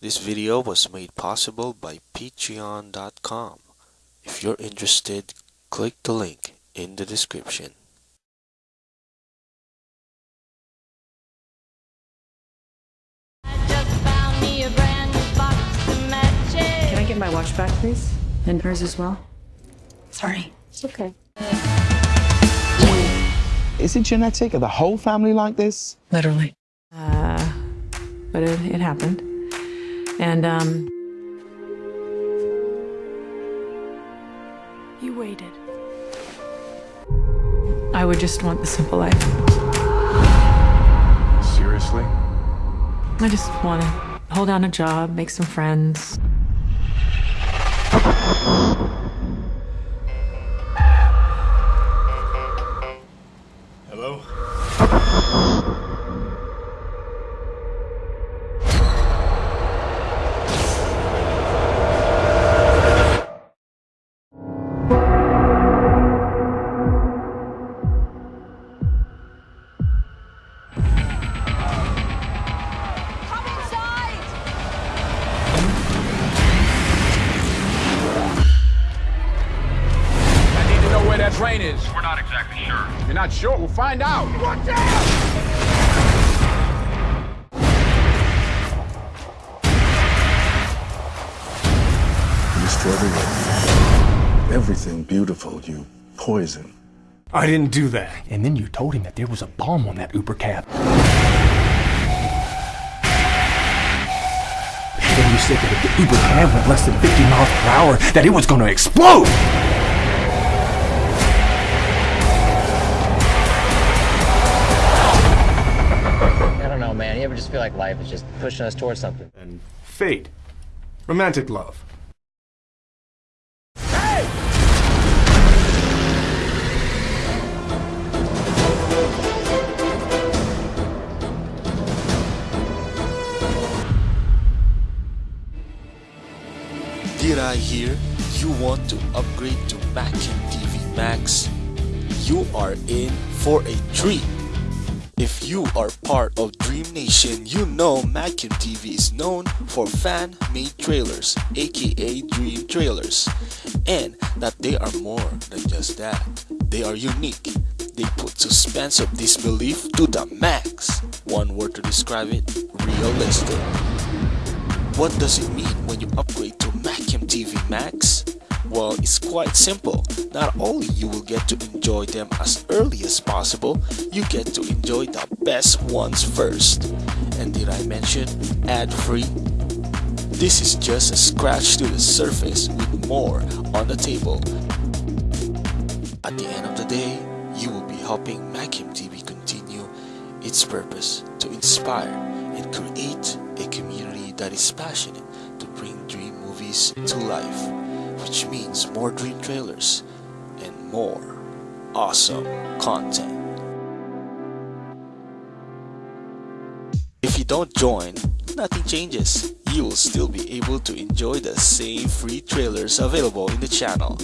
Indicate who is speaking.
Speaker 1: This video was made possible by patreon.com. If you're interested, click the link in the description.
Speaker 2: Can I get my watch back, please? And hers as well? Sorry. It's okay.
Speaker 3: Is it genetic? Are the whole family like this?
Speaker 2: Literally. Uh, but it, it happened. And, um.
Speaker 4: You waited.
Speaker 2: I would just want the simple life.
Speaker 5: Seriously?
Speaker 2: I just want to hold down a job, make some friends.
Speaker 5: To know where that train is.
Speaker 6: We're not exactly sure.
Speaker 5: You're not sure? We'll find out. Watch out!
Speaker 7: You destroy everything. Everything beautiful, you poison.
Speaker 8: I didn't do that. And then you told him that there was a bomb on that Uber cab. Then you said that if the Uber cab went less than 50 miles per hour, that it was going to explode!
Speaker 9: Man. You ever just feel like life is just pushing us towards something?
Speaker 8: And fate. Romantic love.
Speaker 1: Did I hear you want to upgrade to Macam TV Max? You are in for a treat. If you are part of Dream Nation, you know Macam TV is known for fan-made trailers, aka Dream Trailers, and that they are more than just that. They are unique. They put suspense of disbelief to the max. One word to describe it, realistic. What does it mean when you upgrade to Macam TV Max? Well, it's quite simple. Not only you will get to enjoy them as early as possible, you get to enjoy the best ones first. And did I mention ad-free? This is just a scratch to the surface with more on the table. At the end of the day, you will be helping Macam TV continue its purpose to inspire and create a community that is passionate to bring dream movies to life, which means more dream trailers and more awesome content. If you don't join, nothing changes. You will still be able to enjoy the same free trailers available in the channel.